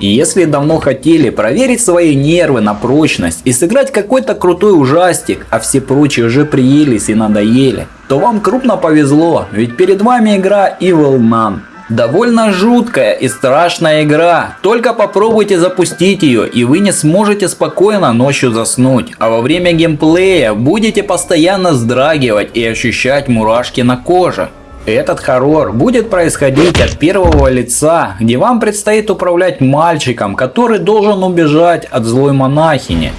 И если давно хотели проверить свои нервы на прочность и сыграть какой-то крутой ужастик, а все прочие уже приелись и надоели, то вам крупно повезло, ведь перед вами игра Evil Nun. Довольно жуткая и страшная игра. Только попробуйте запустить ее и вы не сможете спокойно ночью заснуть. А во время геймплея будете постоянно вздрагивать и ощущать мурашки на коже. Этот хоррор будет происходить от первого лица, где вам предстоит управлять мальчиком, который должен убежать от злой монахини.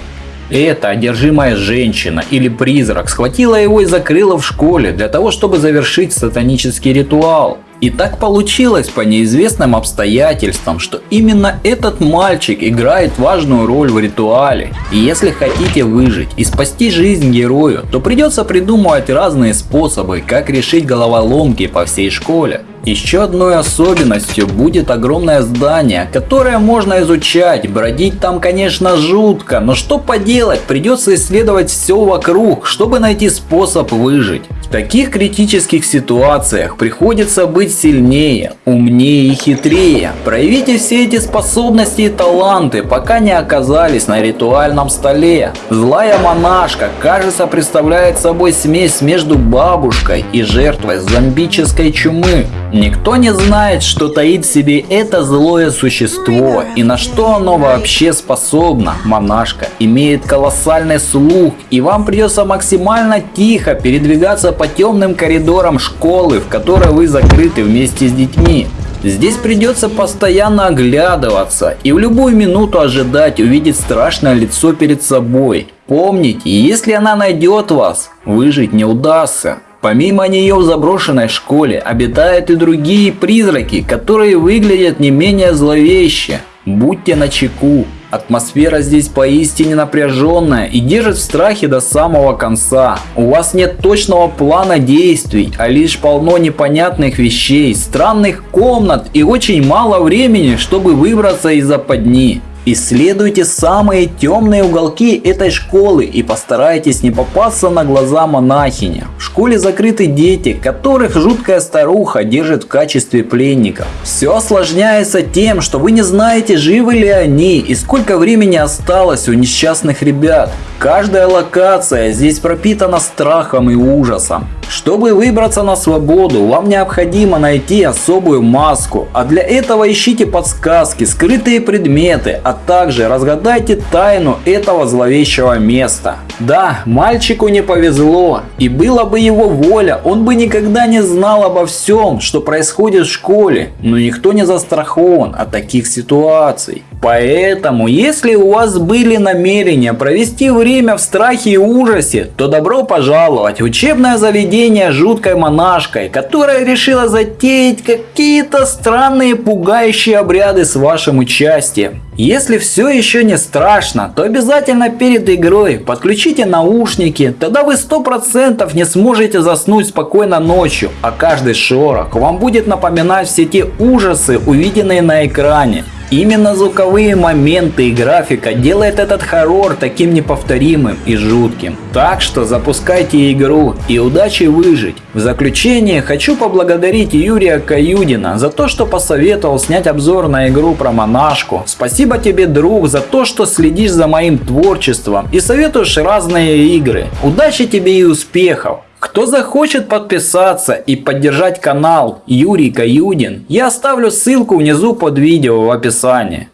Эта одержимая женщина или призрак схватила его и закрыла в школе для того, чтобы завершить сатанический ритуал. И так получилось по неизвестным обстоятельствам, что именно этот мальчик играет важную роль в ритуале. И если хотите выжить и спасти жизнь герою, то придется придумывать разные способы, как решить головоломки по всей школе. Еще одной особенностью будет огромное здание, которое можно изучать. Бродить там, конечно, жутко, но что поделать, придется исследовать все вокруг, чтобы найти способ выжить. В таких критических ситуациях приходится быть сильнее, умнее и хитрее. Проявите все эти способности и таланты, пока не оказались на ритуальном столе. Злая монашка, кажется, представляет собой смесь между бабушкой и жертвой зомбической чумы. Никто не знает, что таит в себе это злое существо и на что оно вообще способно. Монашка имеет колоссальный слух и вам придется максимально тихо передвигаться по темным коридорам школы, в которой вы закрыты вместе с детьми. Здесь придется постоянно оглядываться и в любую минуту ожидать увидеть страшное лицо перед собой. Помните, если она найдет вас, выжить не удастся. Помимо нее в заброшенной школе обитают и другие призраки, которые выглядят не менее зловеще. Будьте начеку. Атмосфера здесь поистине напряженная и держит в страхе до самого конца. У вас нет точного плана действий, а лишь полно непонятных вещей, странных комнат и очень мало времени, чтобы выбраться из западни. Исследуйте самые темные уголки этой школы и постарайтесь не попасться на глаза монахине. В школе закрыты дети, которых жуткая старуха держит в качестве пленников. Все осложняется тем, что вы не знаете, живы ли они и сколько времени осталось у несчастных ребят. Каждая локация здесь пропитана страхом и ужасом. Чтобы выбраться на свободу, вам необходимо найти особую маску, а для этого ищите подсказки, скрытые предметы, а также разгадайте тайну этого зловещего места. Да, мальчику не повезло, и было бы его воля, он бы никогда не знал обо всем, что происходит в школе, но никто не застрахован от таких ситуаций. Поэтому, если у вас были намерения провести время в страхе и ужасе, то добро пожаловать в учебное заведение жуткой монашкой, которая решила затеять какие-то странные пугающие обряды с вашим участием. Если все еще не страшно, то обязательно перед игрой подключите наушники, тогда вы 100% не сможете заснуть спокойно ночью, а каждый шорох вам будет напоминать все те ужасы, увиденные на экране. Именно звуковые моменты и графика делает этот хоррор таким неповторимым и жутким. Так что запускайте игру и удачи выжить. В заключение хочу поблагодарить Юрия Каюдина за то, что посоветовал снять обзор на игру про монашку. Спасибо тебе, друг, за то, что следишь за моим творчеством и советуешь разные игры. Удачи тебе и успехов! Кто захочет подписаться и поддержать канал Юрий Каюдин, я оставлю ссылку внизу под видео в описании.